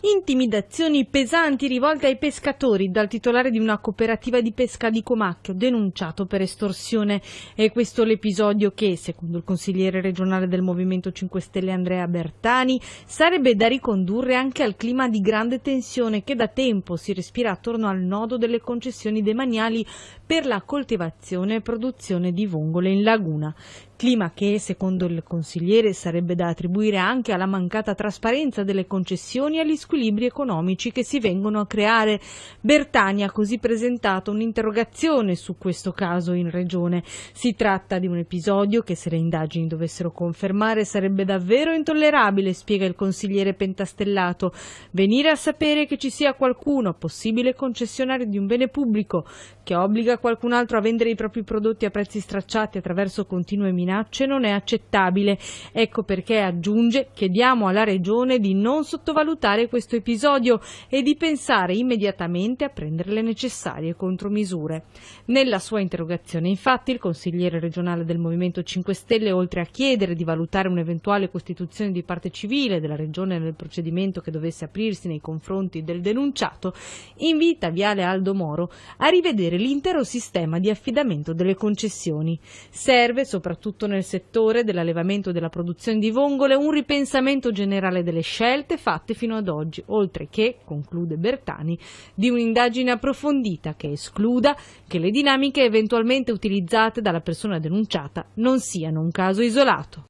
Intimidazioni pesanti rivolte ai pescatori dal titolare di una cooperativa di pesca di Comacchio denunciato per estorsione. È questo l'episodio che, secondo il consigliere regionale del Movimento 5 Stelle Andrea Bertani, sarebbe da ricondurre anche al clima di grande tensione che da tempo si respira attorno al nodo delle concessioni demaniali per la coltivazione e produzione di vongole in laguna. Clima che, secondo il consigliere, sarebbe da attribuire anche alla mancata trasparenza delle concessioni e agli squilibri economici che si vengono a creare. Bertani ha così presentato un'interrogazione su questo caso in regione. Si tratta di un episodio che, se le indagini dovessero confermare, sarebbe davvero intollerabile, spiega il consigliere pentastellato. Venire a sapere che ci sia qualcuno, possibile concessionario di un bene pubblico, che obbliga qualcun altro a vendere i propri prodotti a prezzi stracciati attraverso continue minacce non è accettabile. Ecco perché aggiunge chiediamo alla Regione di non sottovalutare questo episodio e di pensare immediatamente a prendere le necessarie contromisure. Nella sua interrogazione infatti il consigliere regionale del Movimento 5 Stelle oltre a chiedere di valutare un'eventuale costituzione di parte civile della Regione nel procedimento che dovesse aprirsi nei confronti del denunciato, invita Viale Aldo Moro a rivedere l'intero sistema di affidamento delle concessioni. Serve, soprattutto nel settore dell'allevamento e della produzione di vongole, un ripensamento generale delle scelte fatte fino ad oggi, oltre che, conclude Bertani, di un'indagine approfondita che escluda che le dinamiche eventualmente utilizzate dalla persona denunciata non siano un caso isolato.